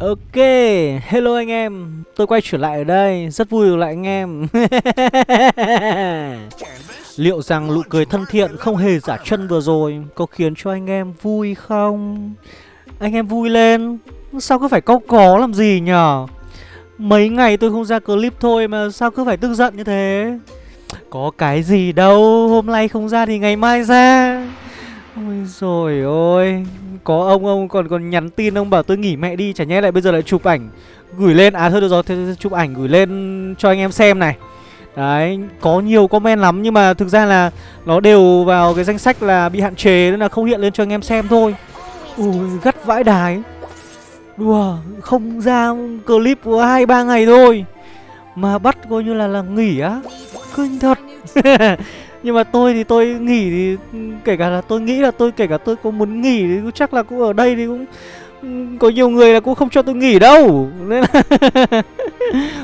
Ok, hello anh em, tôi quay trở lại ở đây, rất vui được lại anh em Liệu rằng nụ cười thân thiện không hề giả chân vừa rồi có khiến cho anh em vui không? Anh em vui lên, sao cứ phải câu có làm gì nhở? Mấy ngày tôi không ra clip thôi mà sao cứ phải tức giận như thế? Có cái gì đâu, hôm nay không ra thì ngày mai ra Ôi rồi ôi có ông ông còn còn nhắn tin ông bảo tôi nghỉ mẹ đi, Chả nhẽ lại bây giờ lại chụp ảnh. Gửi lên À thôi được rồi thế chụp ảnh gửi lên cho anh em xem này. Đấy, Có nhiều comment lắm Nhưng mà thực ra là Nó đều vào cái danh sách là bị hạn chế Nên là không hiện lên cho anh em xem thôi. Ui, gắt vãi đái. Đùa, Không ra clip của hai, ba ngày thôi. Mà bắt coi như là là nghỉ á. Kinh thật. Nhưng mà tôi thì tôi nghỉ thì, kể cả là tôi nghĩ là tôi, kể cả tôi có muốn nghỉ thì cũng chắc là cũng ở đây thì cũng, có nhiều người là cũng không cho tôi nghỉ đâu. Nên là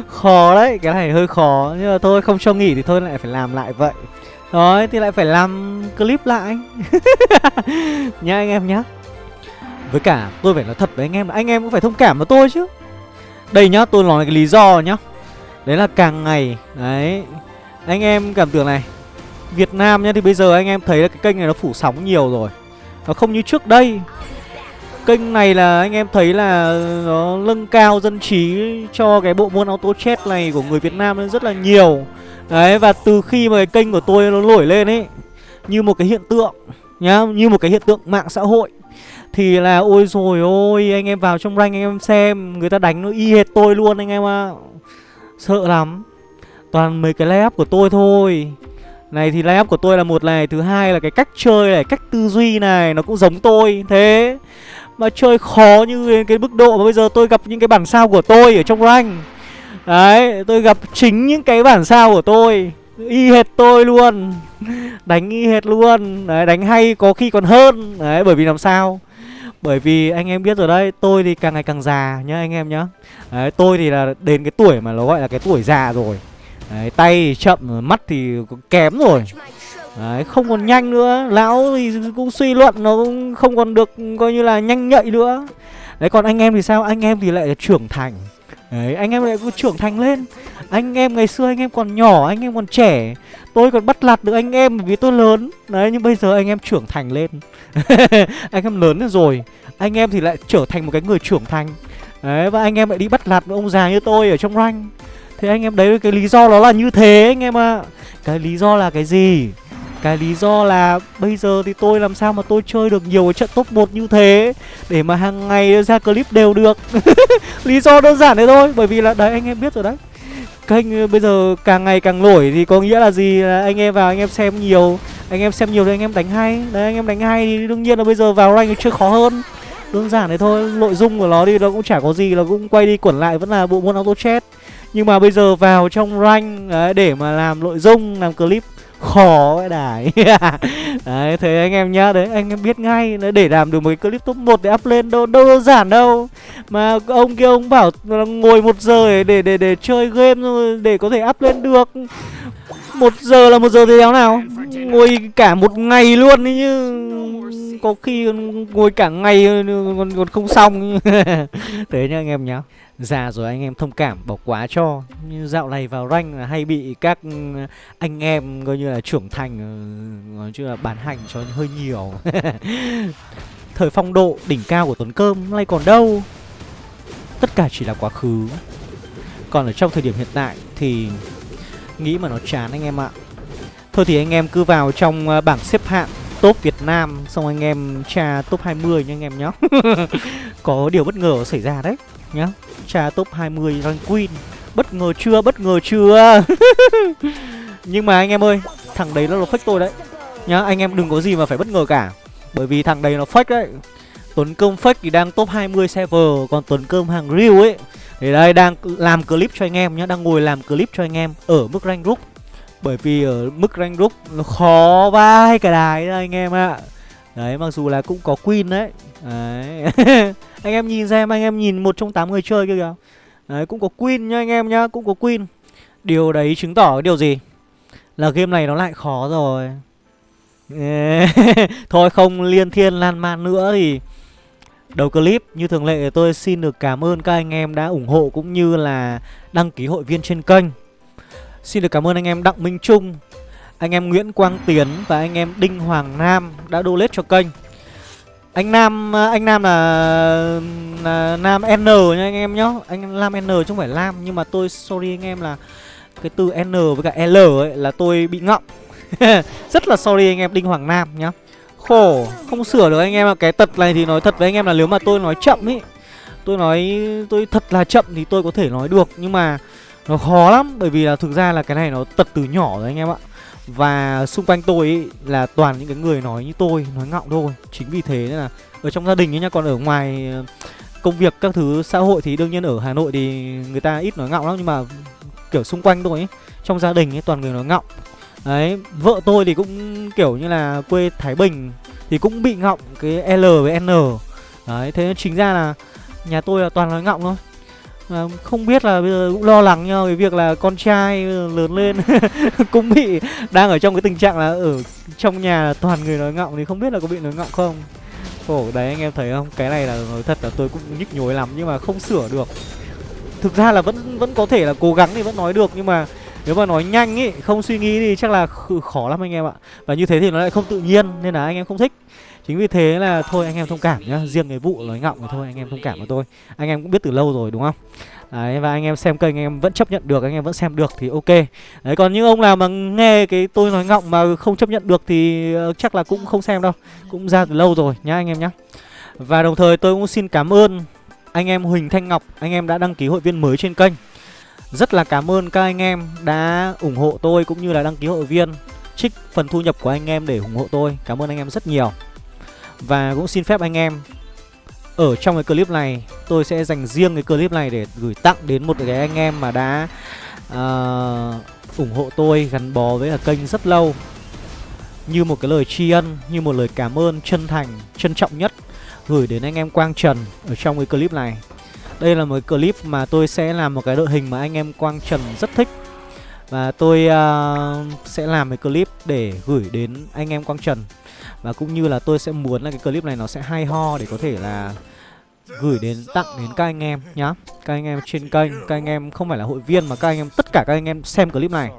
khó đấy, cái này hơi khó. Nhưng mà thôi, không cho nghỉ thì thôi, lại phải làm lại vậy. Rồi, thì lại phải làm clip lại nha anh em nhá. Với cả tôi phải nói thật với anh em là anh em cũng phải thông cảm với tôi chứ. Đây nhá, tôi nói cái lý do nhá. Đấy là càng ngày, đấy, anh em cảm tưởng này Việt Nam nhá, thì bây giờ anh em thấy là cái kênh này nó phủ sóng nhiều rồi. Nó không như trước đây. Kênh này là anh em thấy là nó nâng cao dân trí cho cái bộ môn auto chat này của người Việt Nam rất là nhiều. Đấy, và từ khi mà cái kênh của tôi nó nổi lên ấy, Như một cái hiện tượng nhá, Như một cái hiện tượng mạng xã hội, Thì là ôi rồi ôi, anh em vào trong rank anh em xem, Người ta đánh nó y hệt tôi luôn anh em ạ. À. Sợ lắm. Toàn mấy cái layup của tôi thôi này thì layup của tôi là một này, Thứ hai là cái cách chơi này, Cách tư duy này, Nó cũng giống tôi, Thế. Mà chơi khó như cái mức độ mà bây giờ tôi gặp những cái bản sao của tôi Ở trong rank. Đấy, Tôi gặp chính những cái bản sao của tôi. Y hệt tôi luôn. Đánh y hệt luôn. Đấy, đánh hay có khi còn hơn. Đấy, bởi vì làm sao? Bởi vì anh em biết rồi đấy, Tôi thì càng ngày càng già nhá anh em nhá. Đấy, tôi thì là đến cái tuổi mà nó gọi là cái tuổi già rồi. Đấy, tay thì chậm, mắt thì kém rồi. Đấy, không còn nhanh nữa. Lão thì cũng suy luận nó cũng không còn được coi như là nhanh nhạy nữa. Đấy, còn anh em thì sao? Anh em thì lại trưởng thành. Đấy, anh em lại trưởng thành lên. Anh em ngày xưa anh em còn nhỏ, anh em còn trẻ. Tôi còn bắt lạt được anh em vì tôi lớn. Đấy, nhưng bây giờ anh em trưởng thành lên. Anh em lớn rồi. Anh em thì lại trở thành một cái người trưởng thành. Đấy, và anh em lại đi bắt lạt với ông già như tôi ở trong rank. Thế anh em đấy cái lý do đó là như thế anh em ạ. À. Cái lý do là cái gì? Cái lý do là bây giờ thì tôi làm sao mà tôi chơi được nhiều cái trận top 1 như thế Để mà hàng ngày ra clip đều được? Lý do đơn giản thế thôi, Bởi vì là đấy, anh em biết rồi đấy. Kênh ờ, bây giờ càng ngày càng nổi thì có nghĩa là gì? Là anh em vào anh em xem nhiều, Anh em xem nhiều thì anh em đánh hay. Đấy, anh em đánh hay thì đương nhiên là bây giờ vào rank chơi khó hơn. Đơn giản thế thôi, Nội dung của nó thì nó cũng chả có gì, nó cũng quay đi quẩn lại, vẫn là bộ môn auto chat nhưng mà bây giờ vào trong rank đấy, để mà làm nội dung, làm clip khó vậy đài đấy thế anh em nhá đấy anh em biết ngay để làm được một cái clip top 1 để up lên đâu đâu đơn giản đâu. Mà ông kia ông bảo ngồi một giờ để để để chơi game rồi để có thể up lên được một giờ là một giờ thì đéo nào? Ngồi cả một ngày luôn ấy như có khi ngồi cả ngày còn còn không xong. Thế nhá anh em nhá. Già rồi anh em thông cảm, bỏ quá cho. Như dạo này vào rank là hay bị các anh em coi như là trưởng thành ờ, nói chung là bán hành cho hơi nhiều. Thời phong độ đỉnh cao của tuấn cơm nay còn đâu? Tất cả chỉ là quá khứ. Còn ở trong thời điểm hiện tại thì nghĩ mà nó chán anh em ạ. Thôi thì anh em cứ vào trong ờ, bảng xếp hạng top Việt Nam, xong anh em tra top 20 nha anh em nhé có điều bất ngờ xảy ra đấy nhá. Tra top 20 rank queen. Bất ngờ chưa, bất ngờ chưa? Nhưng mà anh em ơi, thằng đấy nó là fake tôi đấy nhá. Anh em đừng có gì mà phải bất ngờ cả. Bởi vì thằng đấy nó fake đấy. Tuấn cơm fake thì đang top 20 server, còn tuấn cơm hàng real ấy thì đây, đang làm clip cho anh em nhá, đang ngồi làm clip cho anh em ở mức rank group. Bởi vì ở mức rank group nó khó vai cả đài anh em ạ. À. đấy, mặc dù là cũng có queen đấy. Đấy. Anh em nhìn xem, anh em nhìn một trong tám người chơi kia kìa. Đấy, cũng có queen nhá anh em nhá, cũng có queen. Điều đấy chứng tỏ cái điều gì? Là game này nó lại khó rồi. Thôi, không liên thiên lan man nữa thì Đầu clip như thường lệ tôi xin được cảm ơn các anh em đã ủng hộ cũng như là đăng ký hội viên trên kênh. Xin được cảm ơn anh em Đặng Minh Trung Anh em Nguyễn Quang Tiến và anh em Đinh Hoàng Nam đã donate cho kênh. Anh Nam anh Nam là, là Nam N nha anh em nhá. Anh Nam N chứ không phải Lam Nhưng mà tôi sorry anh em là Cái từ N với cả L ấy là tôi bị ngọng. Rất là sorry anh em Đinh Hoàng Nam nhá. Khổ. Không sửa được anh em ạ. Cái tật này thì nói thật với anh em là nếu mà tôi nói chậm ý Tôi nói tôi thật là chậm thì tôi có thể nói được. Nhưng mà nó khó lắm Bởi vì là thực ra là cái này nó tật từ nhỏ rồi anh em ạ. Và xung quanh tôi ý, là toàn những cái người nói như tôi Nói ngọng thôi. Chính vì thế nên là Ở trong gia đình ấy nha. Còn ở ngoài ờ, công việc các thứ xã hội thì đương nhiên ở Hà Nội thì người ta ít nói ngọng lắm. Nhưng mà kiểu xung quanh tôi ấy Trong gia đình ấy toàn người nói ngọng. Đấy, vợ tôi thì cũng kiểu như là quê Thái Bình Thì cũng bị ngọng cái L với N. Đấy, thế chính ra là nhà tôi là toàn nói ngọng thôi. Mà không biết là bây giờ cũng lo lắng nhau cái việc là con trai lớn lên cũng bị đang ở trong cái tình trạng là ở trong nhà toàn người nói ngọng thì không biết là có bị nói ngọng không. Khổ đấy anh em thấy không? Cái này là nói thật là tôi cũng nhức nhối lắm nhưng mà không sửa được. Thực ra là vẫn vẫn có thể là cố gắng thì vẫn nói được nhưng mà nếu mà nói nhanh ý không suy nghĩ thì chắc là khó lắm anh em ạ. Và như thế thì nó lại không tự nhiên nên là anh em không thích. Chính vì thế là thôi anh em thông cảm nhá. Riêng cái vụ nói ngọng thì thôi anh em thông cảm với tôi. Anh em cũng biết từ lâu rồi đúng không? Đấy, và anh em xem kênh anh em vẫn chấp nhận được anh em vẫn xem được thì ok. Đấy còn những ông nào mà nghe cái tôi nói ngọng mà không chấp nhận được thì ờ, chắc là cũng không xem đâu. Cũng ra từ lâu rồi nhá anh em nhá. Và đồng thời tôi cũng xin cảm ơn anh em Huỳnh Thanh Ngọc. Anh em đã đăng ký hội viên mới trên kênh rất là cảm ơn các anh em đã ủng hộ tôi cũng như là đăng ký hội viên Trích phần thu nhập của anh em để ủng hộ tôi. Cảm ơn anh em rất nhiều. Và cũng xin phép anh em Ở trong cái clip này Tôi sẽ dành riêng cái clip này để gửi tặng đến một cái anh em mà đã uh, ủng hộ tôi gắn bó với là kênh rất lâu. Như một cái lời tri ân, như một lời cảm ơn chân thành, trân trọng nhất Gửi đến anh em Quang Trần ở trong cái clip này đây là một clip mà tôi sẽ làm một cái đội hình mà anh em Quang Trần rất thích. Và tôi uh, sẽ làm cái clip để gửi đến anh em Quang Trần. Và cũng như là tôi sẽ muốn là cái clip này nó sẽ hay ho để có thể là gửi đến tặng đến các anh em nhá. Các anh em trên kênh, các anh em không phải là hội viên mà các anh em, tất cả các anh em xem clip này.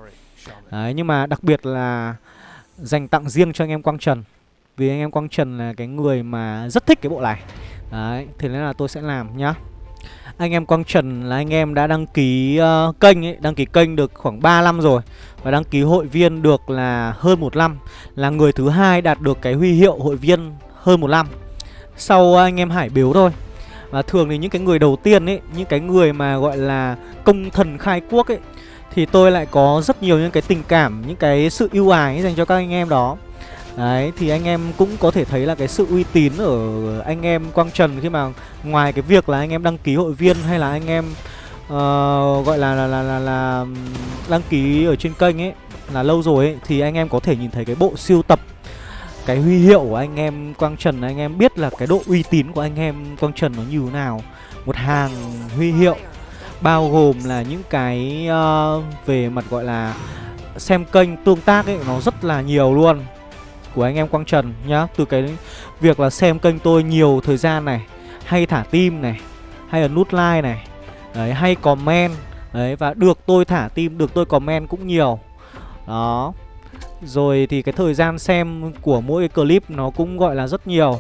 Đấy, nhưng mà đặc biệt là dành tặng riêng cho anh em Quang Trần. Vì anh em Quang Trần là cái người mà rất thích cái bộ này. Đấy, thế nên là tôi sẽ làm nhá anh em Quang Trần là anh em đã đăng ký uh, kênh ấy, đăng ký kênh được khoảng 3 năm rồi và đăng ký hội viên được là hơn một năm, là người thứ hai đạt được cái huy hiệu hội viên hơn một năm. Sau anh em Hải Biếu thôi. Và thường thì những cái người đầu tiên ấy, những cái người mà gọi là công thần khai quốc ấy thì tôi lại có rất nhiều những cái tình cảm, những cái sự ưu ái dành cho các anh em đó. Đấy thì anh em cũng có thể thấy là cái sự uy tín ở anh em Quang Trần khi mà ngoài cái việc là anh em đăng ký hội viên hay là anh em uh, gọi là là, là là là đăng ký ở trên kênh ấy là lâu rồi ấy thì anh em có thể nhìn thấy cái bộ siêu tập cái huy hiệu của anh em Quang Trần anh em biết là cái độ uy tín của anh em Quang Trần nó như thế nào. Một hàng huy hiệu bao gồm là những cái uh, về mặt gọi là xem kênh tương tác ấy nó rất là nhiều luôn của anh em Quang Trần nhá. Từ cái việc là xem kênh tôi nhiều thời gian này, Hay thả tim này, Hay là nút like này, Đấy, hay comment, Đấy, và được tôi thả tim Được tôi comment cũng nhiều. Đó. Rồi thì cái thời gian xem của mỗi cái clip nó cũng gọi là rất nhiều.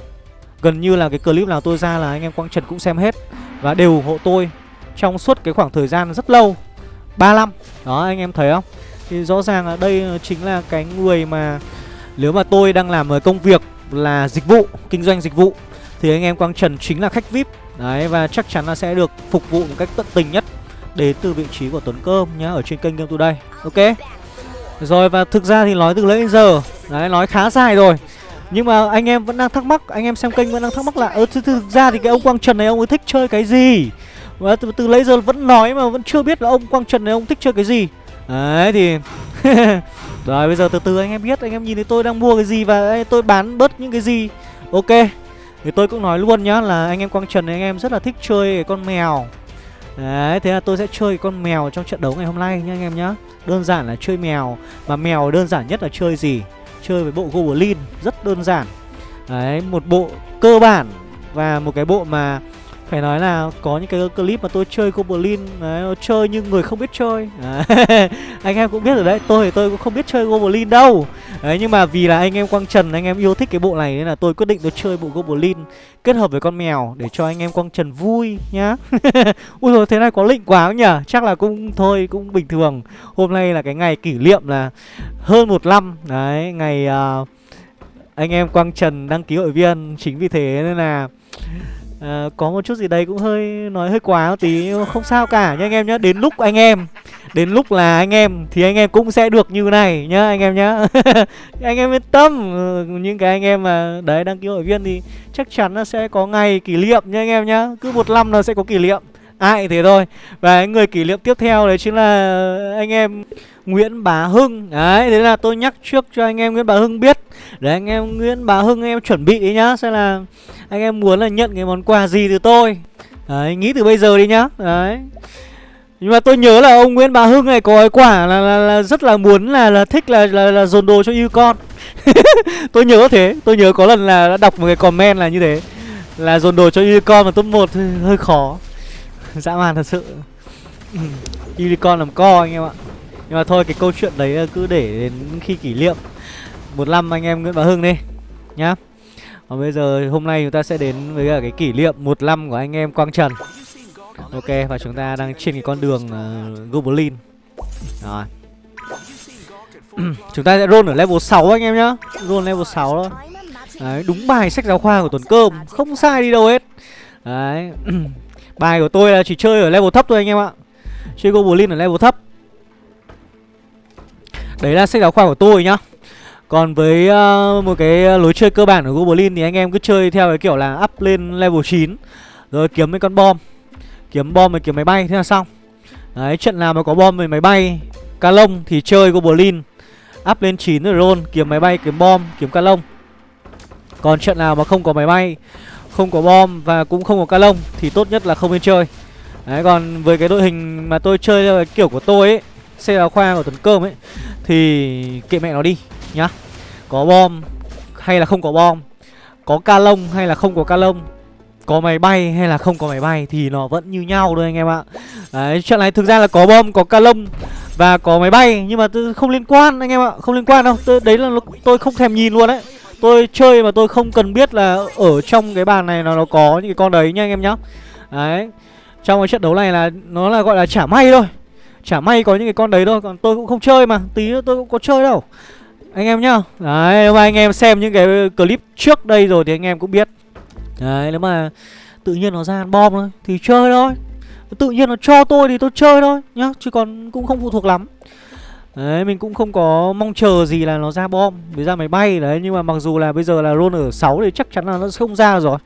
Gần như là cái clip nào tôi ra là anh em Quang Trần cũng xem hết Và đều ủng hộ tôi Trong suốt cái khoảng thời gian rất lâu. 3 năm. Đó, anh em thấy không? Thì rõ ràng là đây chính là cái người mà nếu mà tôi đang làm ở công việc là dịch vụ, kinh doanh dịch vụ Thì anh em Quang Trần chính là khách VIP Đấy và chắc chắn là sẽ được phục vụ một cách tận tình nhất Đến từ vị trí của Tuấn Cơm nhá Ở trên kênh Game Today. Ok? Rồi và thực ra thì nói từ lấy giờ Đấy nói khá dài rồi. Nhưng mà anh em vẫn đang thắc mắc Anh em xem kênh vẫn đang thắc mắc là Ơ thực, thực ra thì cái ông Quang Trần này ông ấy thích chơi cái gì? Và từ, từ lấy giờ vẫn nói mà vẫn chưa biết là ông Quang Trần này ông thích chơi cái gì. Đấy thì Rồi, bây giờ từ từ anh em biết, Anh em nhìn thấy tôi đang mua cái gì Và tôi bán bớt những cái gì. Ok, Thì tôi cũng nói luôn nhá Là anh em Quang Trần anh em rất là thích chơi cái con mèo. Đấy, thế là tôi sẽ chơi con mèo trong trận đấu ngày hôm nay nha anh em nhá. Đơn giản là chơi mèo, Mà mèo đơn giản nhất là chơi gì? Chơi với bộ Goblin Rất đơn giản. Đấy, một bộ cơ bản Và một cái bộ mà phải nói là có những cái clip mà tôi chơi Goblin đấy, chơi như người không biết chơi. Anh em cũng biết rồi đấy, tôi thì tôi cũng không biết chơi Goblin đâu. Đấy nhưng mà vì là anh em Quang Trần, anh em yêu thích cái bộ này Nên là tôi quyết định tôi chơi bộ Goblin Kết hợp với con mèo để cho anh em Quang Trần vui nhá. Ui rồi thế này có lịnh quá nhỉ? Chắc là cũng thôi cũng bình thường. Hôm nay là cái ngày kỷ niệm là hơn một năm. Đấy ngày uh, anh em Quang Trần đăng ký hội viên. Chính vì thế nên là à, có một chút gì đấy cũng hơi nói hơi quá một tí không sao cả nha anh em nhé đến lúc anh em đến lúc là anh em thì anh em cũng sẽ được như này nhá anh em nhá. Anh em yên tâm ừ, những cái anh em mà đấy đăng ký hội viên thì chắc chắn là sẽ có ngày kỷ niệm nha anh em nhá. Cứ một năm là sẽ có kỷ niệm ai thế thôi. Và người kỷ niệm tiếp theo đấy chính là anh em Nguyễn Bá Hưng. Đấy thế là tôi nhắc trước cho anh em Nguyễn Bá Hưng biết. Để anh em Nguyễn Bá Hưng anh em chuẩn bị đi nhá xem là anh em muốn là nhận cái món quà gì từ tôi. Đấy nghĩ từ bây giờ đi nhá. Đấy. Nhưng mà tôi nhớ là ông Nguyễn Bá Hưng này có cái quả là, là, là rất là muốn là là thích là là, là dồn đồ cho yêu con. Tôi nhớ thế. Tôi nhớ có lần là đã đọc một cái comment là như thế. Là dồn đồ cho yêu con mà top một hơi khó. dã man thật sự. Unicorn làm co anh em ạ. Nhưng mà thôi cái câu chuyện đấy cứ để đến khi kỷ niệm. Một năm anh em Nguyễn Bá Hưng đi nhá. Còn bây giờ hôm nay chúng ta sẽ đến với cả cái kỷ niệm một năm của anh em Quang Trần. Ok và chúng ta đang trên cái con đường uh, Goblin. Rồi. Chúng ta sẽ roll ở level 6 anh em nhá. Roll level 6 đó. Đấy đúng bài sách giáo khoa của tuần cơm. Không sai đi đâu hết. Đấy. Bài của tôi là chỉ chơi ở level thấp thôi anh em ạ. Chơi Goblin ở level thấp. Đấy là sách giáo khoa của tôi nhá. Còn với uh, một cái lối chơi cơ bản của Goblin Thì anh em cứ chơi theo cái kiểu là up lên level 9 Rồi kiếm mấy con bom. Kiếm bom và kiếm máy bay thế là xong. Đấy trận nào mà có bom với máy bay Ca lông thì chơi Goblin Up lên 9 rồi roll Kiếm máy bay, kiếm bom, kiếm ca lông. Còn trận nào mà không có máy bay không có bom và cũng không có ca lông Thì tốt nhất là không nên chơi Đấy còn với cái đội hình mà tôi chơi theo cái kiểu của tôi ấy Xe giáo khoa của tuần cơm ấy Thì kệ mẹ nó đi nhá Có bom hay là không có bom Có ca lông hay là không có ca lông có máy bay hay là không có máy bay thì nó vẫn như nhau thôi anh em ạ Đấy, chuyện này thực ra là có bom, có ca lông và có máy bay nhưng mà tôi không liên quan anh em ạ, không liên quan đâu. Tôi, đấy là tôi không thèm nhìn luôn đấy. Tôi chơi mà tôi không cần biết là ở trong cái bàn này nó, nó có những cái con đấy nha anh em nhá. Đấy. Trong cái trận đấu này là nó là gọi là trả may thôi. Chả may có những cái con đấy thôi Còn tôi cũng không chơi mà Tí nữa tôi cũng có chơi đâu Anh em nhá Đấy nếu mà anh em xem những cái clip trước đây rồi Thì anh em cũng biết Đấy nếu mà tự nhiên nó ra bom thôi Thì chơi thôi Tự nhiên nó cho tôi thì tôi chơi thôi nhá Chứ còn cũng không phụ thuộc lắm Đấy mình cũng không có mong chờ gì là nó ra bom. Với ra máy bay đấy Nhưng mà mặc dù là bây giờ là roll ở 6 thì chắc chắn là nó không ra rồi.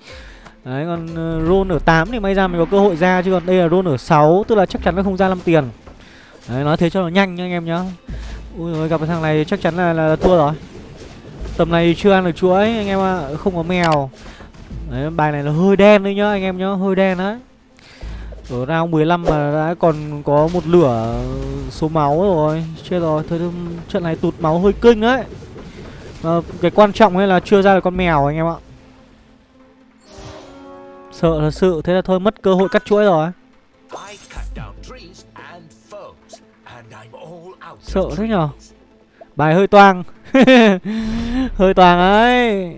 Đấy còn ờ, uh, roll ở 8 thì may ra mình có cơ hội ra Chứ còn đây là roll ở 6 Tức là chắc chắn nó không ra 5 tiền. Đấy nói thế cho nó nhanh nha anh em nhá. Ui rồi gặp cái thằng này chắc chắn là, là, là thua rồi. Tầm này chưa ăn được chuỗi anh em ạ. À. Không có mèo. Đấy bài này là hơi đen đấy nhá anh em nhá Hơi đen đấy. Ở round 15 mà đã còn có một lửa số máu rồi. Chết rồi Thôi trận này tụt máu hơi kinh đấy. À, Cái quan trọng ấy là chưa ra được con mèo anh em ạ. Sợ thật sự Thế là thôi mất cơ hội cắt chuỗi rồi. Sợ thế nhở? Bài hơi toang. Hơi toang ấy.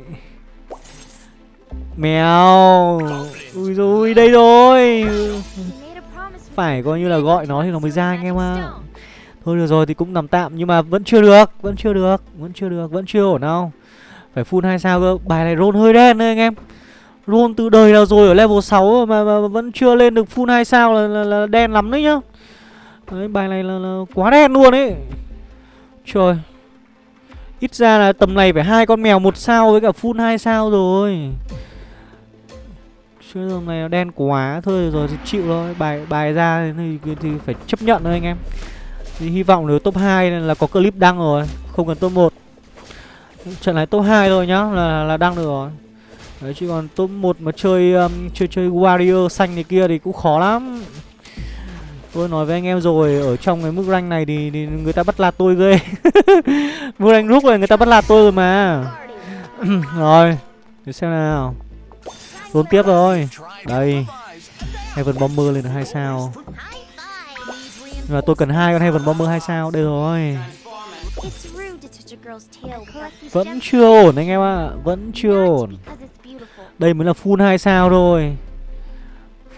Mèo. Ui dồi đây rồi. Phải coi như là gọi nó thì nó mới ra anh em ạ. Thôi được rồi thì cũng nằm tạm Nhưng mà vẫn chưa được Vẫn chưa được Vẫn chưa được Vẫn chưa ổn đâu. Phải full hai sao cơ Bài này roll hơi đen đấy anh em. Roll từ đời nào rồi ở level 6 mà, mà vẫn chưa lên được full hai sao là, là, là đen lắm đấy nhá. Đấy, bài này là, là quá đen luôn ấy. Trời. Ít ra là tầm này phải hai con mèo một sao với cả full hai sao rồi. Chứ tầm này nó đen quá Thôi rồi thì chịu thôi. Bài bài ra thì, thì phải chấp nhận thôi anh em. Thì Hy vọng nếu top 2 là có clip đăng rồi Không cần top 1 Trận này top 2 thôi nhá Là là đăng được rồi. Đấy chứ còn top 1 mà chơi um, chơi chơi warrior xanh này kia thì cũng khó lắm. Tôi nói với anh em rồi Ở trong cái mức rank này thì, thì người ta bắt lạt tôi ghê. Mức rank lúc này người ta bắt lạt tôi rồi mà. Rồi Để xem nào. Roll tiếp rồi. Đây Heaven Bomber lên được 2 sao. Nhưng mà tôi cần hai con Heaven Bomber 2 sao. Đây rồi. Vẫn chưa ổn anh em ạ. À. Vẫn chưa ổn. Đây mới là full 2 sao thôi.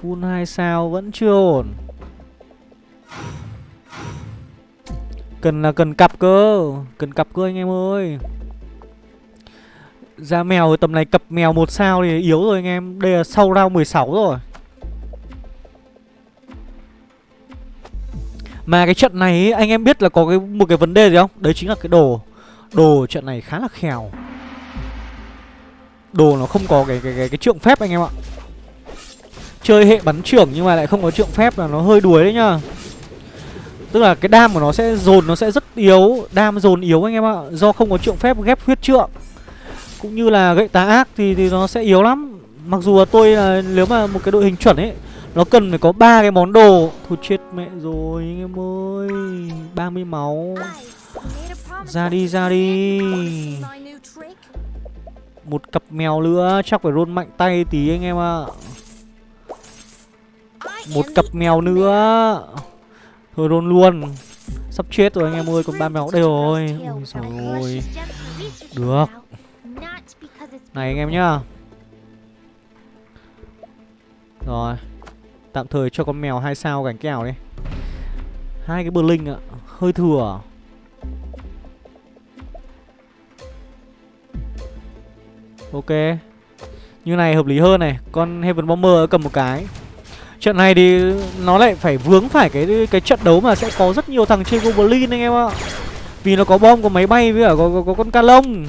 Full 2 sao vẫn chưa ổn. Cần là cần cặp cơ. Cần cặp cơ anh em ơi. Ra mèo tầm này cặp mèo một sao thì yếu rồi anh em. Đây là sau round 16 rồi. Mà cái trận này ấy, anh em biết là có cái một cái vấn đề gì không? Đấy chính là cái đồ. Đồ trận này khá là khèo. Đồ nó không có cái cái cái, cái trượng phép anh em ạ. Chơi hệ bắn trưởng nhưng mà lại không có trượng phép là nó hơi đuối đấy nhá. Tức là cái đam của nó sẽ dồn nó sẽ rất yếu. Đam dồn yếu anh em ạ. Do không có trượng phép ghép huyết trượng. Cũng như là gậy tá ác thì, thì nó sẽ yếu lắm. Mặc dù là tôi là nếu mà một cái đội hình chuẩn ấy Nó cần phải có ba cái món đồ. Thôi chết mẹ rồi anh em ơi. 30 máu. Ra đi ra đi. Một cặp mèo nữa Chắc phải rôn mạnh tay tí anh em ạ. Một cặp mèo nữa. Thôi rôn luôn. Sắp chết rồi anh em ơi Còn ba mèo đây rồi. Ôi rồi Được. Này anh em nhá. Rồi. Tạm thời cho con mèo hai sao cảnh kèo đi. Hai cái bờ linh ạ Hơi thừa. Ok. Như này hợp lý hơn này Con Heaven Bomber cầm một cái. Trận này thì nó lại phải vướng phải cái cái trận đấu mà sẽ có rất nhiều thằng chơi Goblin anh em ạ. Vì nó có bom, có máy bay với cả có, có, có con ca lông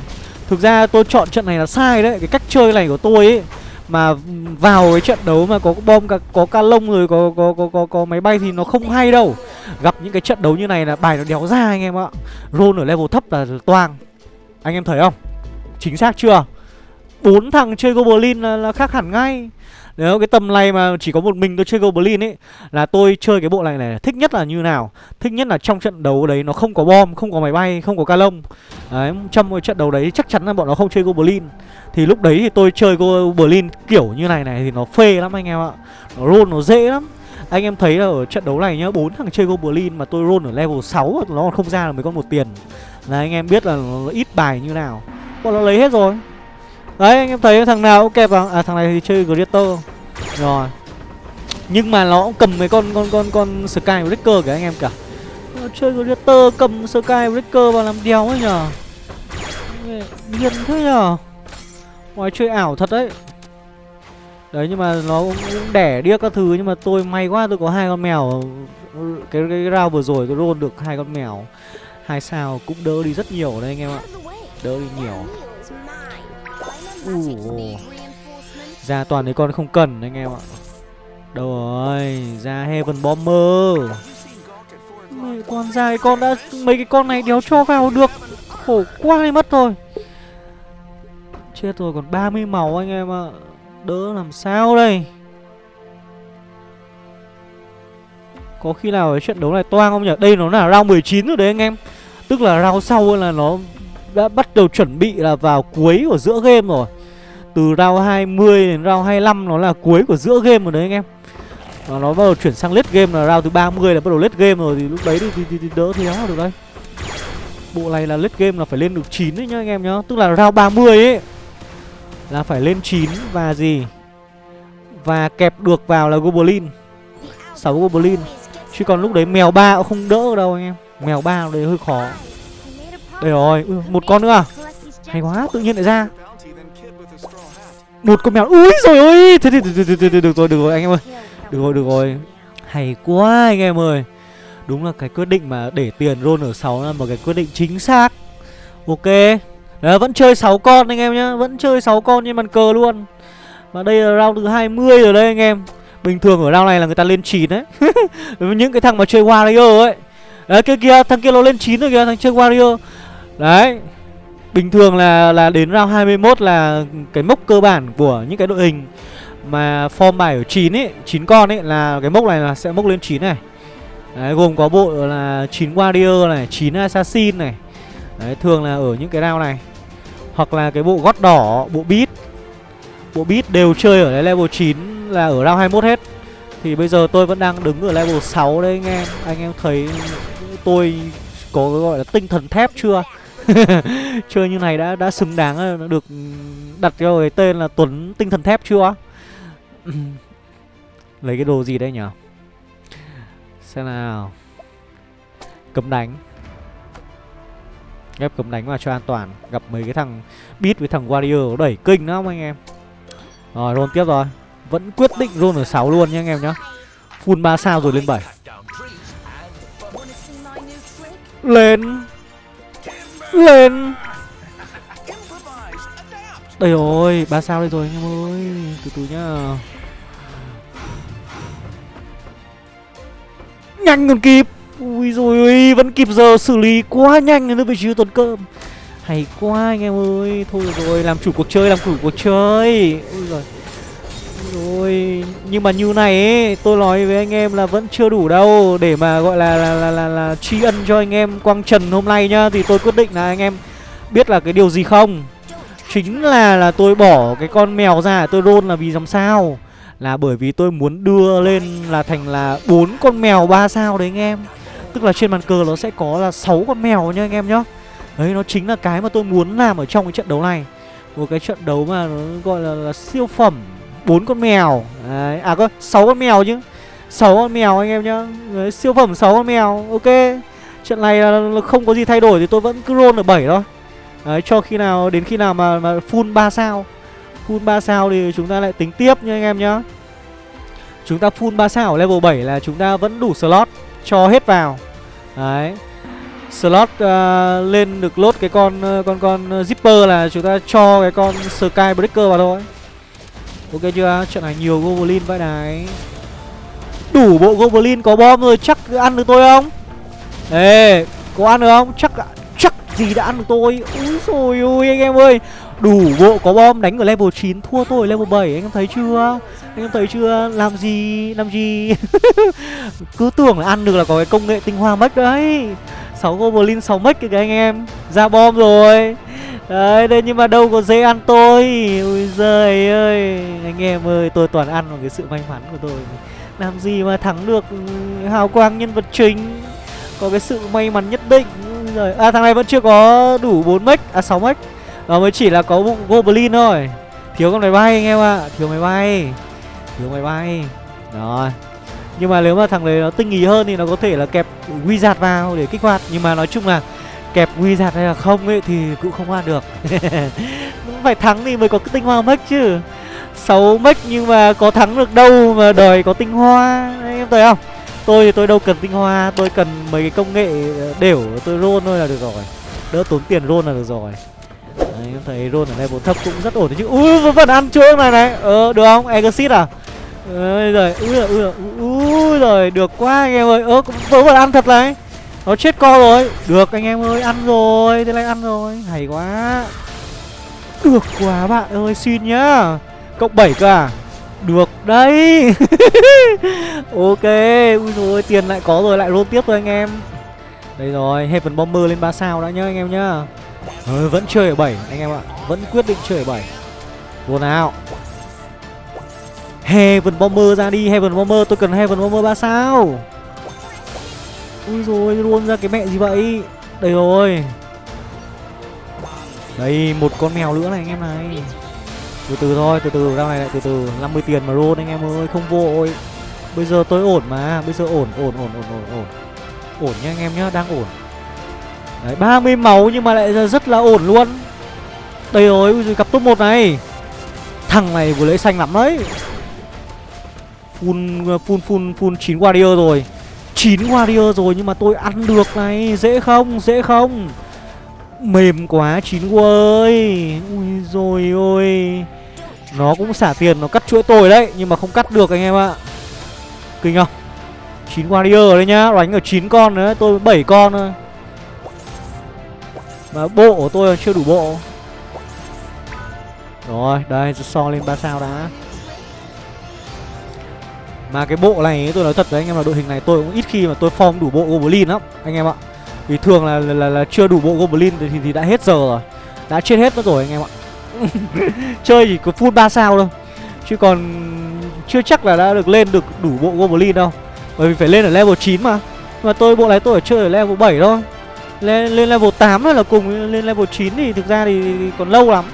Thực ra tôi chọn trận này là sai đấy Cái cách chơi này của tôi ấy Mà vào cái trận đấu mà có bom, có, có ca lông rồi có, có, có, có, có máy bay thì nó không hay đâu Gặp những cái trận đấu như này là bài nó đéo ra anh em ạ Roll ở level thấp là toang Anh em thấy không? Chính xác chưa? bốn thằng chơi Goblin là, là khác hẳn ngay nếu cái tầm này mà chỉ có một mình tôi chơi Goblin ấy, Là tôi chơi cái bộ này này, Thích nhất là như nào? Thích nhất là trong trận đấu đấy nó không có bom, Không có máy bay, Không có ca lông. Đấy, Trong cái trận đấu đấy chắc chắn là bọn nó không chơi Goblin. Thì lúc đấy thì tôi chơi Goblin kiểu như này này Thì nó phê lắm anh em ạ. Nó roll nó dễ lắm. Anh em thấy là ở trận đấu này nhá, bốn thằng chơi Goblin mà tôi roll ở level 6 Nó còn không ra là mấy con một tiền. Là anh em biết là nó ít bài như nào. Bọn nó lấy hết rồi. Đấy anh em thấy thằng nào cũng kẹp à, À thằng này thì chơi Greater Rồi. Nhưng mà nó cũng cầm mấy con con con con Sky Breaker kìa anh em cả nó Chơi Greater cầm Sky Breaker vào làm đèo ấy nhở Điên thế nhở Ngoài chơi ảo thật đấy. Đấy nhưng mà nó cũng, cũng đẻ điếc các thứ Nhưng mà tôi may quá tôi có hai con mèo. Cái cái round vừa rồi tôi roll được hai con mèo. Hai sao cũng đỡ đi rất nhiều đấy anh em ạ. Đỡ đi nhiều uh. Ra toàn mấy con không cần anh em ạ. Đâu rồi Ra Heaven Bomber. Mày con ra cái con đã Mấy cái con này đéo cho vào được. Khổ quá đi mất thôi Chết rồi còn 30 máu anh em ạ. Đỡ làm sao đây? Có khi nào cái trận đấu này toang không nhỉ? Đây nó là round 19 rồi đấy anh em. Tức là round sau là nó đã bắt đầu chuẩn bị là vào cuối của giữa game rồi từ round 20 đến round 25 nó là cuối của giữa game rồi đấy anh em. Và nó bắt đầu chuyển sang late game là round thứ 30 là bắt đầu late game rồi Thì lúc đấy thì, thì, thì, thì đỡ theo được đây Bộ này là late game là phải lên được 9 đấy nhá anh em nhá. Tức là round 30 ấy Là phải lên 9 và gì? Và kẹp được vào là Goblin 6 Goblin. Chứ còn lúc đấy mèo ba cũng không đỡ đâu anh em. Mèo ba đấy hơi khó. Đây rồi, ừ, một con nữa à? Hay quá, tự nhiên lại ra một con mèo. Úi rồi ơi. Thế thì được rồi được rồi anh em ơi. Được rồi được rồi. Hay quá anh em ơi. Đúng là cái quyết định mà để tiền roll ở 6 là một cái quyết định chính xác. Ok. Đấy, vẫn chơi 6 con anh em nhá. Vẫn chơi 6 con trên bàn cờ luôn. Mà đây là round thứ 20 rồi đây anh em. Bình thường ở round này là người ta lên 9 đấy. Những cái thằng mà chơi Warrior ấy. Đấy kia kia thằng kia nó lên 9 rồi kìa Thằng chơi Warrior Đấy. Bình thường là là đến round 21 là cái mốc cơ bản của những cái đội hình mà form bài ở 9 ấy, 9 con ấy là cái mốc này là sẽ mốc lên 9 này. Đấy, gồm có bộ là 9 Warrior này, 9 Assassin này. Đấy, thường là ở những cái round này. Hoặc là cái bộ gót đỏ, bộ beat Bộ beat đều chơi ở level 9 là ở round 21 hết Thì bây giờ tôi vẫn đang đứng ở level 6 đấy anh em Anh em thấy tôi có cái gọi là tinh thần thép chưa Chơi như này đã đã xứng đáng ờ, được đặt cho cái tên là Tuấn tinh thần thép chưa? Lấy cái đồ gì đây nhở Xem nào. Cấm đánh. Ghép cấm đánh vào cho an toàn. Gặp mấy cái thằng Beat với thằng Warrior đẩy kinh lắm anh em. Rồi roll tiếp rồi. Vẫn quyết định roll ở 6 luôn nha anh em nhá. Full 3 sao rồi lên 7 Lên. Lên. Đây rồi, ba sao đây rồi anh em ơi. Từ từ nhá. Nhanh còn kịp. Ui rồi ui, vẫn kịp giờ xử lý quá nhanh nữa vị trí tuần cơm Hay quá anh em ơi Thôi rồi, làm chủ cuộc chơi, làm chủ cuộc chơi. Ui rồi rồi nhưng mà như này ấy tôi nói với anh em là vẫn chưa đủ đâu để mà gọi là là là là, là tri ân cho anh em quang trần hôm nay nhá. Thì tôi quyết định là anh em biết là cái điều gì không? Chính là là tôi bỏ cái con mèo ra tôi rôn là vì làm sao? Là bởi vì tôi muốn đưa lên là thành là bốn con mèo ba sao đấy anh em. Tức là trên bàn cờ nó sẽ có là sáu con mèo nha anh em nhá. Đấy nó chính là cái mà tôi muốn làm ở trong cái trận đấu này. Một cái trận đấu mà nó gọi là, là siêu phẩm bốn con mèo. Đấy. à có sáu con mèo chứ? Sáu con mèo anh em nhá. Đấy, siêu phẩm sáu con mèo ok. Trận này là, là không có gì thay đổi thì tôi vẫn cứ roll ở 7 thôi. Đấy cho khi nào đến khi nào mà mà full 3 sao. Full 3 sao thì chúng ta lại tính tiếp nha anh em nhá. Chúng ta full 3 sao ở level 7 là chúng ta vẫn đủ slot cho hết vào. Đấy. Slot uh, lên được lốt cái con con con zipper là chúng ta cho cái con sky breaker vào thôi. Ok chưa? Trận này nhiều Goblin vậy này. Đủ bộ Goblin có bom rồi chắc ăn được tôi không? Ê, có ăn được không? Chắc chắc gì đã ăn được tôi? Úi rồi ôi anh em ơi. Đủ bộ có bom đánh ở level 9 Thua tôi level 7 anh em thấy chưa? Anh em thấy chưa? Làm gì Làm gì? Cứ tưởng là ăn được là có cái công nghệ tinh hoa mất đấy. 6 Goblin 6 mất kìa anh em. Ra bom rồi. Đấy, đây nhưng mà đâu có dễ ăn tôi. Ui giời ơi. Anh em ơi, tôi toàn ăn vào cái sự may mắn của tôi. Làm gì mà thắng được ừ, hào quang nhân vật chính. Có cái sự may mắn nhất định. Rồi À thằng này vẫn chưa có đủ 4 mech À 6 mech. Nó mới chỉ là có bụng Goblin thôi. Thiếu con máy bay anh em ạ. À. Thiếu máy bay. Thiếu máy bay. Rồi. Nhưng mà nếu mà thằng đấy nó tinh ý hơn thì nó có thể là kẹp Wizard vào để kích hoạt. Nhưng mà nói chung là kẹp Wizard hay là không ấy thì cũng không ăn được. Phải thắng thì mới có cái tinh hoa mech chứ. 6 mech nhưng mà có thắng được đâu mà đòi có tinh hoa. Đấy, Em thấy không? Tôi thì tôi đâu cần tinh hoa Tôi cần mấy cái công nghệ ờ, đều. Tôi roll thôi là được rồi. Đỡ tốn tiền roll là được rồi. Đấy, em thấy roll ở level thấp cũng rất ổn đấy chứ. Ui vẫn ăn chỗ này này. Ờ được không? Exit à? Ôi rồi ui rồi ui rồi được quá anh em ơi. Ơ vẫn vẫn ăn thật này nó chết co rồi. Được anh em ơi ăn rồi. Thế này ăn rồi. Hay quá. Được quá bạn ơi xin nhá. Cộng 7 cơ à? Được đấy. Ok Ui rồi tiền lại có rồi lại roll tiếp thôi anh em. Đây rồi Heaven Bomber lên 3 sao đã nhá anh em nhá. Ừ, Vẫn chơi ở 7 anh em ạ. Vẫn quyết định chơi ở 7 Vô nào. Heaven Bomber ra đi Heaven Bomber tôi cần Heaven Bomber 3 sao. Ui rồi luôn ra cái mẹ gì vậy? Đây rồi. Đây, một con mèo nữa này anh em này. Từ từ thôi, từ từ, ra này lại từ từ. 50 tiền mà luôn anh em ơi, không vội. Bây giờ tôi ổn mà, Bây giờ ổn ổn ổn ổn ổn ổn. Ổn nha anh em nhá, đang ổn. Đấy 30 máu nhưng mà lại rất là ổn luôn. Đây rồi, ui rồi cặp top 1 này. Thằng này vừa lấy xanh lắm đấy. Full full full full 9 warrior rồi. 9 warrior rồi, nhưng mà tôi ăn được này. Dễ không? Dễ không? Mềm quá, chín ơi. Ui rồi ôi. Nó cũng xả tiền, nó cắt chuỗi tôi đấy, Nhưng mà không cắt được anh em ạ. Kinh không? 9 warrior đấy nhá, Đánh ở 9 con nữa Tôi 7 con thôi. Mà bộ của tôi chưa đủ bộ. Rồi, đây so lên 3 sao đã mà cái bộ này tôi nói thật với anh em là đội hình này tôi cũng ít khi mà tôi form đủ bộ Goblin lắm Anh em ạ. Vì thường là là, là, là chưa đủ bộ Goblin thì, thì đã hết giờ rồi Đã chết hết mất rồi anh em ạ. Chơi chỉ có full 3 sao thôi Chứ còn chưa chắc là đã được lên được đủ bộ Goblin đâu. Bởi vì phải lên ở level 9 mà. Mà tôi bộ này tôi ở chơi ở level 7 thôi. Lên, lên level 8 thôi là cùng Lên level 9 thì thực ra thì còn lâu lắm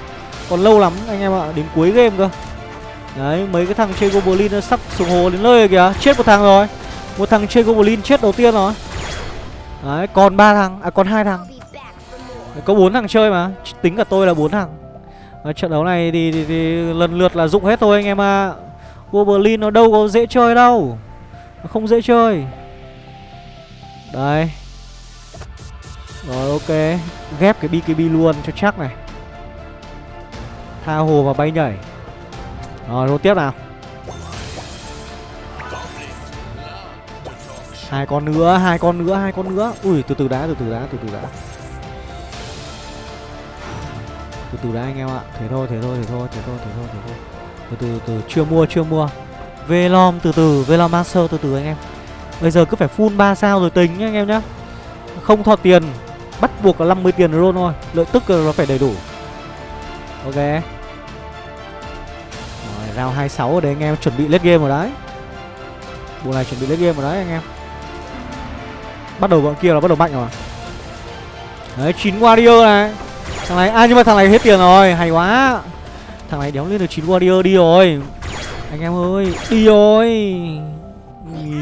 Còn lâu lắm anh em ạ Đến cuối game cơ. Đấy mấy cái thằng chơi Goblin nó sắp xuống hồ đến nơi rồi kìa. Chết một thằng rồi. Một thằng chơi Goblin chết đầu tiên rồi. Đấy còn ba thằng À còn hai thằng. Có bốn thằng chơi mà. Tính cả tôi là bốn thằng. Đấy, Trận đấu này thì, thì, thì lần lượt là dụng hết thôi anh em ạ. À. Goblin nó đâu có dễ chơi đâu. Nó không dễ chơi. Đây Rồi ok. Ghép cái BKB luôn cho chắc này. Tha hồ và bay nhảy. Rồi rồi tiếp nào. Hai con nữa, hai con nữa, hai con nữa. Ui, từ từ đã, từ từ đã, từ từ đã. Từ từ đã anh em ạ. Thế thôi thế thôi thế thôi thế thôi thế thôi thế thôi. Từ từ từ chưa mua chưa mua. Velom, từ từ, velom master, từ từ anh em. Bây giờ cứ phải full 3 sao rồi tính nhá anh em nhá. Không thọt tiền, bắt buộc là 50 tiền roll thôi. Lợi tức nó phải đầy đủ. Ok round 26 ở đây anh em chuẩn bị lết game rồi đấy. Bộ này chuẩn bị lết game rồi đấy anh em. Bắt đầu bọn kia là bắt đầu mạnh rồi. Đấy, chín warrior này. Thằng này à nhưng mà thằng này hết tiền rồi. Hay quá. Thằng này đéo lên được chín warrior đi rồi. Anh em ơi, đi rồi.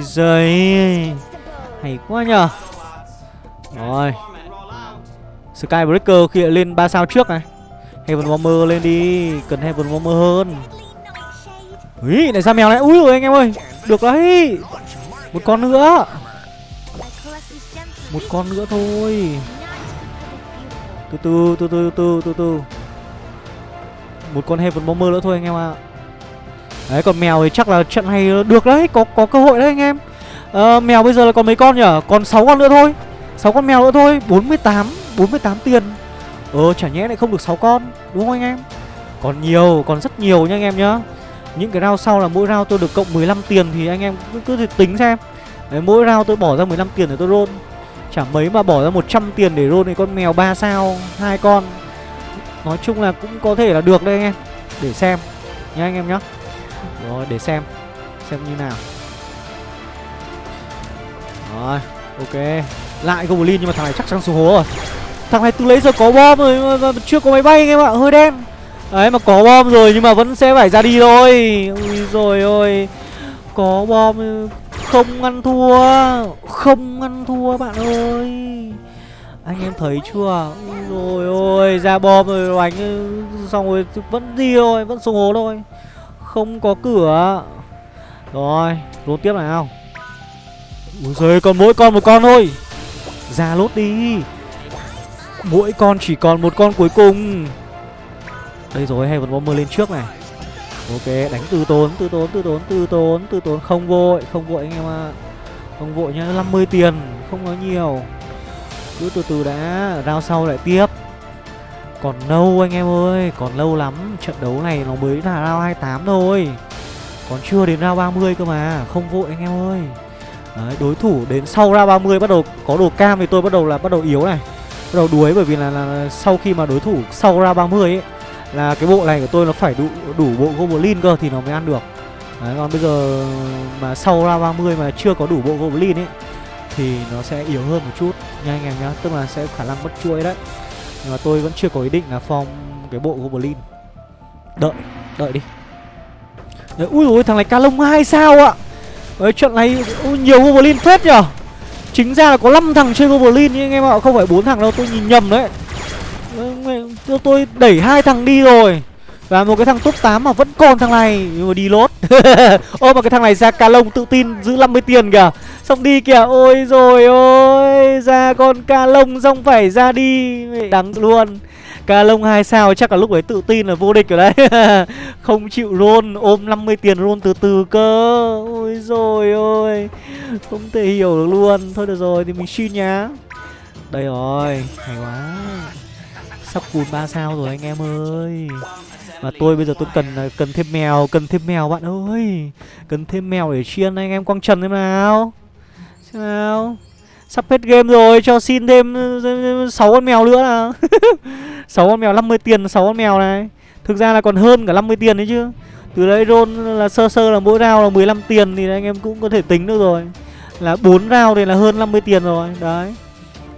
Giời hay quá nhờ. Rồi. Skybreaker khi lên 3 sao trước này. Heaven warmer lên đi. Cần heaven warmer hơn. Úi, này ra mèo này úi rồi anh em ơi? Được đấy. Một con nữa. Một con nữa thôi. Từ từ từ từ từ từ từ Một con Heaven Bomber nữa thôi anh em ạ. À. Đấy còn mèo thì chắc là trận này được đấy. Có có cơ hội đấy anh em. À, Mèo bây giờ là còn mấy con nhỉ? Còn 6 con nữa thôi. 6 con mèo nữa thôi. 48 48 tiền. Ờ chả nhẽ lại không được 6 con. Đúng không anh em? Còn nhiều còn rất nhiều nha anh em nhá. Những cái round sau là mỗi round tôi được cộng 15 tiền Thì anh em cứ, cứ tính xem. Đấy, mỗi round tôi bỏ ra 15 tiền để tôi roll. Chả mấy mà bỏ ra 100 tiền để roll con mèo 3 sao hai con. Nói chung là cũng có thể là được đây anh em. Để xem Nhá anh em nhá. Rồi để xem Xem như nào. Rồi ok. Lại Goblin nhưng mà thằng này chắc chắn xuống hố rồi. Thằng này từ lấy giờ có bom rồi mà, mà chưa có máy bay anh em ạ Hơi đen. Đấy, mà có bom rồi nhưng mà vẫn sẽ phải ra đi thôi. Ui rồi ôi. Có bom, không ăn thua, Không ăn thua bạn ơi. Anh em thấy chưa? Rồi ôi, ra bom rồi đánh, Xong rồi vẫn đi thôi, Vẫn xuống hố thôi. Không có cửa. Rồi, Lốt tiếp nào. Ui giời còn mỗi con một con thôi. Ra lốt đi. Mỗi con chỉ còn một con cuối cùng. Đây rồi hay vẫn bomber lên trước này. Ok đánh từ tốn từ tốn từ tốn từ tốn từ tốn. Không vội không vội anh em ạ. À. không vội nhá 50 tiền không nói nhiều. Cứ từ từ đã rao sau lại tiếp. Còn lâu anh em ơi còn lâu lắm. Trận đấu này nó mới là rao 28 thôi. Còn chưa đến rao 30 cơ mà không vội anh em ơi. Đấy, đối thủ đến sau ra 30 bắt đầu có đồ cam thì tôi bắt đầu là bắt đầu yếu này. Bắt đầu đuối bởi vì là, là sau khi mà đối thủ sau ra 30 ấy là cái bộ này của tôi nó phải đủ đủ bộ goblin cơ thì nó mới ăn được. Đấy còn bây giờ mà sau ra 30 mà chưa có đủ bộ goblin ấy thì nó sẽ yếu hơn một chút. Nha anh em nhá tức là sẽ khả năng mất chuỗi đấy. Nhưng mà tôi vẫn chưa có ý định là form cái bộ goblin. Đợi đợi đi. Đấy, ui ôi thằng này ca lông hai sao ạ? Đấy trận này ui, nhiều goblin phết nhở? Chính ra là có 5 thằng chơi goblin nhưng anh em ạ không phải bốn thằng đâu tôi nhìn nhầm đấy. Tôi, tôi đẩy hai thằng đi rồi. Và một cái thằng top 8 mà vẫn còn thằng này. Nhưng mà đi lốt. Ô mà cái thằng này ra ca lông tự tin giữ 50 tiền kìa. Xong đi kìa. Ôi rồi ôi Ra con ca lông xong phải ra đi. Đắng luôn. Ca lông 2 sao chắc là lúc ấy tự tin là vô địch rồi đấy. Không chịu roll Ôm 50 tiền roll từ từ cơ. Ôi rồi ôi. Không thể hiểu được luôn. Thôi được rồi thì mình xin nhá. Đây rồi Hay quá. Sắp cùn 3 sao rồi anh em ơi. Mà tôi bây giờ tôi cần cần thêm mèo, Cần thêm mèo bạn ơi. Cần thêm mèo để chiên anh em quăng trần thế nào. Thế nào. Sắp hết game rồi, cho xin thêm 6 con mèo nữa nào. 6 con mèo 50 tiền 6 con mèo này. Thực ra là còn hơn cả 50 tiền đấy chứ. Từ đấy roll là sơ sơ là mỗi round là 15 tiền Thì anh em cũng có thể tính được rồi. Là 4 round thì là hơn 50 tiền rồi, Đấy.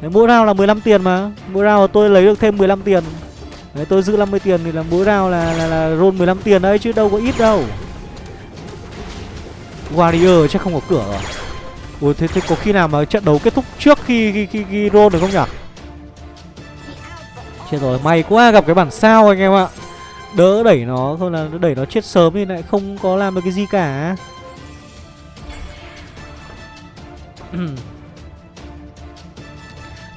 Đấy, mỗi round là 15 tiền mà. Mỗi round tôi lấy được thêm 15 tiền. Đấy, tôi giữ 50 tiền thì là mỗi round là, là, là roll 15 tiền đấy chứ đâu có ít đâu. Warrior chắc không có cửa rồi. Ủa thế, thế có khi nào mà trận đấu kết thúc trước khi, khi, khi, khi roll được không nhỉ? Chết rồi, may quá gặp cái bản sao anh em ạ. Đỡ đẩy nó, thôi là đẩy nó chết sớm thì lại không có làm được cái gì cả.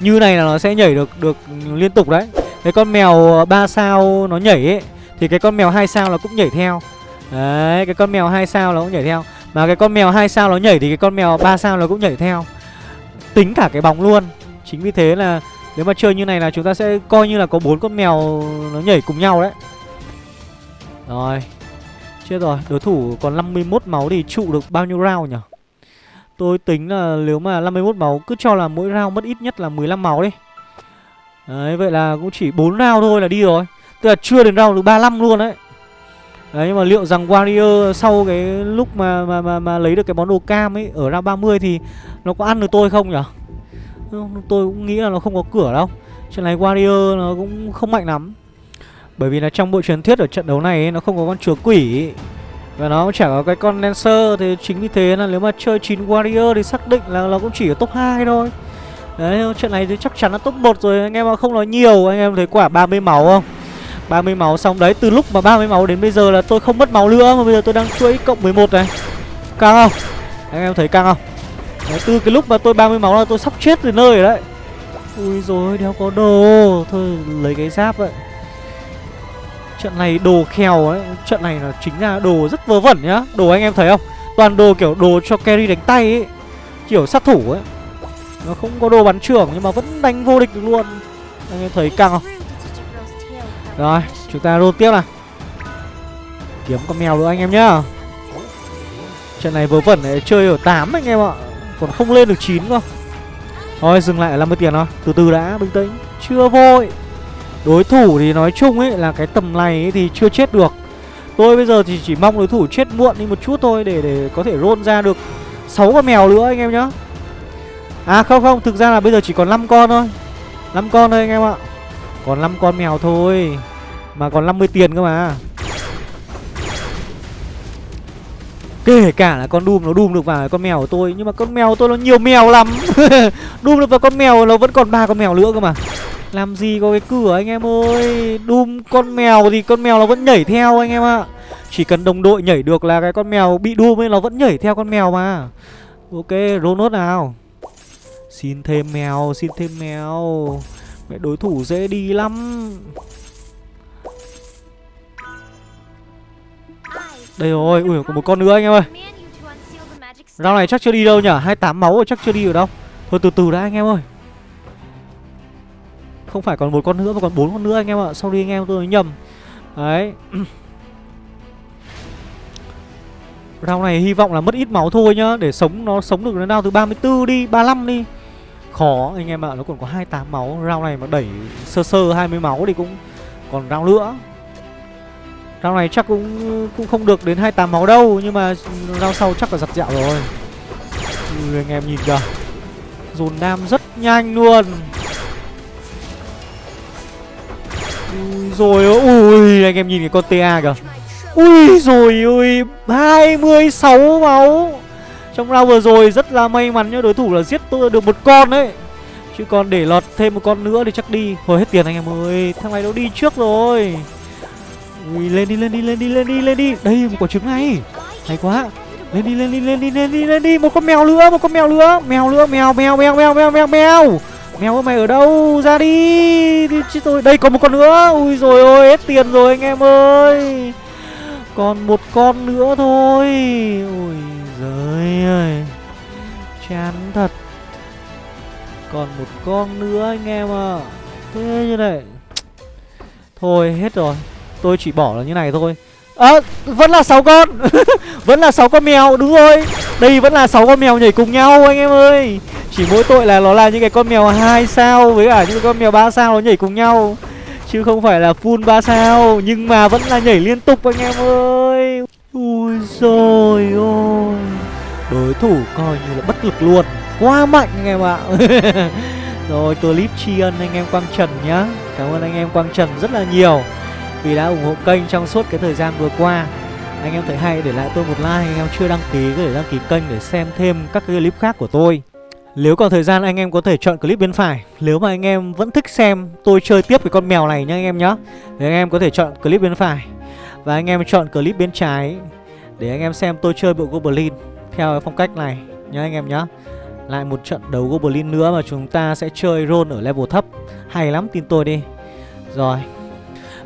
Như này là nó sẽ nhảy được được liên tục đấy. Cái con mèo ờ, 3 sao nó nhảy ấy Thì cái con mèo 2 sao nó cũng nhảy theo. Đấy, cái con mèo 2 sao nó cũng nhảy theo. Mà cái con mèo 2 sao nó nhảy thì cái con mèo 3 sao nó cũng nhảy theo. Tính cả cái bóng luôn. Chính vì thế là nếu mà chơi như này là chúng ta sẽ coi như là có bốn con mèo nó nhảy cùng nhau đấy. Rồi Chết rồi, đối thủ còn 51 máu thì trụ được bao nhiêu round nhỉ? Tôi tính là nếu mà 51 máu cứ cho là mỗi round mất ít nhất là 15 máu đi. Đấy, vậy là cũng chỉ 4 round thôi là đi rồi. Tức là chưa đến round được 35 luôn đấy. Đấy, nhưng mà liệu rằng Warrior sau cái lúc mà mà mà, mà lấy được cái món đồ cam ấy Ở round 30 thì nó có ăn được tôi không nhỉ? Tôi cũng nghĩ là nó không có cửa đâu. Trận này Warrior nó cũng không mạnh lắm. Bởi vì là trong bộ truyền thuyết ở trận đấu này ấy, nó không có con chúa quỷ và nó cũng chẳng có cái con Lancer Thì chính vì thế là nếu mà chơi 9 Warrior thì xác định là nó cũng chỉ ở top 2 thôi Đấy, trận này thì chắc chắn là top 1 rồi Anh em không nói nhiều, anh em thấy quả 30 máu không? 30 máu xong đấy, từ lúc mà 30 máu đến bây giờ là tôi không mất máu nữa Mà bây giờ tôi đang chuỗi cộng 11 này Căng không? Anh em thấy căng không? Đấy, từ cái lúc mà tôi 30 máu là tôi sắp chết từ nơi rồi đấy Ui rồi đéo có đồ Thôi lấy cái giáp vậy Trận này đồ khèo ấy, Trận này là chính ra đồ rất vớ vẩn nhá. Đồ anh em thấy không? Toàn đồ kiểu đồ cho carry đánh tay ấy, Kiểu sát thủ ấy. Nó không có đồ bắn trưởng nhưng mà vẫn đánh vô địch được luôn. Anh em thấy căng không? Rồi, chúng ta roll tiếp nào. Kiếm con mèo nữa anh em nhá. Trận này vớ vẩn này, chơi ở 8 anh em ạ. Còn không lên được 9 cơ. Thôi, dừng lại ở 50 tiền thôi. Từ từ đã, bình tĩnh. Chưa vội. Đối thủ thì nói chung ấy là cái tầm này ấy thì chưa chết được. Tôi bây giờ thì chỉ mong đối thủ chết muộn đi một chút thôi Để để có thể roll ra được 6 con mèo nữa anh em nhá. À không không, Thực ra là bây giờ chỉ còn 5 con thôi. 5 con thôi anh em ạ. Còn 5 con mèo thôi, Mà còn 50 tiền cơ mà. Kể cả là con Doom nó Doom được vào con mèo của tôi, Nhưng mà con mèo của tôi nó nhiều mèo lắm. Doom được vào con mèo nó vẫn còn ba con mèo nữa cơ mà. Làm gì có cái cửa anh em ơi? Đùm con mèo thì con mèo nó vẫn nhảy theo anh em ạ. Chỉ cần đồng đội nhảy được là cái con mèo bị đùm ấy nó vẫn nhảy theo con mèo mà. Ok roll nào? Xin thêm mèo Xin thêm mèo. Mẹ đối thủ dễ đi lắm. Đây rồi, ui có một con nữa anh em ơi. Rau này chắc chưa đi đâu nhở 28 máu rồi chắc chưa đi ở đâu. Thôi từ từ đã anh em ơi. Không phải còn một con nữa mà còn bốn con nữa anh em ạ. Sau đi anh em tôi nói nhầm. Đấy. Round này hy vọng là mất ít máu thôi nhá. Để sống nó sống được đến round từ 34 đi 35 đi. Khó anh em ạ Nó còn có 28 máu. Round này mà đẩy sơ sơ 20 máu thì cũng còn round nữa. Round này chắc cũng cũng không được đến 28 máu đâu Nhưng mà round sau chắc là giặt dẹo rồi. Ừ, anh em nhìn kìa. Dồn nam rất nhanh luôn. Ui rồi, ui, anh em nhìn cái con TA kìa. Ui, rồi, ui 26 máu. Trong round vừa rồi rất là may mắn cho đối thủ là giết tôi được một con đấy. Chứ còn để lọt thêm một con nữa thì chắc đi. Hồi hết tiền anh em ơi. Thằng này nó đi trước rồi. Ui, lên đi lên đi lên đi lên đi lên đi. Đây, một quả trứng này. Hay quá. Lên đi lên đi lên đi lên đi lên đi. Một con mèo nữa, một con mèo nữa. Mèo nữa mèo mèo mèo mèo mèo mèo mèo. Mèo mày ở đâu? Ra đi. Đi chứ tôi? Đây, còn một con nữa. Ui rồi ôi, hết tiền rồi anh em ơi. Còn một con nữa thôi. Ui giời ơi. Chán thật. Còn một con nữa anh em ạ. À. Thế như này. Thôi, hết rồi. Tôi chỉ bỏ là như này thôi à, vẫn là 6 con. Vẫn là 6 con mèo đúng rồi. Đây vẫn là 6 con mèo nhảy cùng nhau anh em ơi. Chỉ mỗi tội là nó là những cái con mèo hai sao Với cả những con mèo ba sao nó nhảy cùng nhau. Chứ không phải là full 3 sao Nhưng mà vẫn là nhảy liên tục anh em ơi. Ui rồi ôi Đối thủ coi như là bất lực luôn. Quá mạnh anh em ạ. Rồi clip tri ân anh em Quang Trần nhá. Cảm ơn anh em Quang Trần rất là nhiều. Vì đã ủng hộ kênh trong suốt cái thời gian vừa qua. Anh em thấy hay, để lại tôi một like, Anh em chưa đăng ký có thể đăng ký kênh để xem thêm các cái clip khác của tôi. Nếu còn thời gian, anh em có thể chọn clip bên phải. Nếu mà anh em vẫn thích xem tôi chơi tiếp cái con mèo này nhá anh em nhá, Thì anh em có thể chọn clip bên phải. Và anh em chọn clip bên trái Để anh em xem tôi chơi bộ Goblin Theo cái phong cách này nhá anh em nhá. Lại một trận đấu Goblin nữa mà chúng ta sẽ chơi roll ở level thấp. Hay lắm, tin tôi đi. Rồi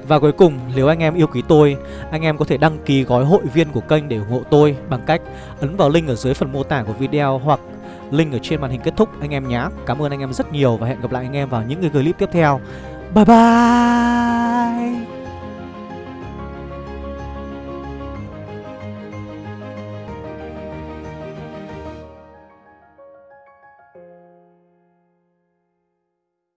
và cuối cùng, nếu anh em yêu quý tôi, anh em có thể đăng ký gói hội viên của kênh để ủng hộ tôi bằng cách ấn vào link ở dưới phần mô tả của video hoặc Link ở trên màn hình kết thúc anh em nhé Cảm ơn anh em rất nhiều và hẹn gặp lại anh em vào những cái clip tiếp theo. Bye bye!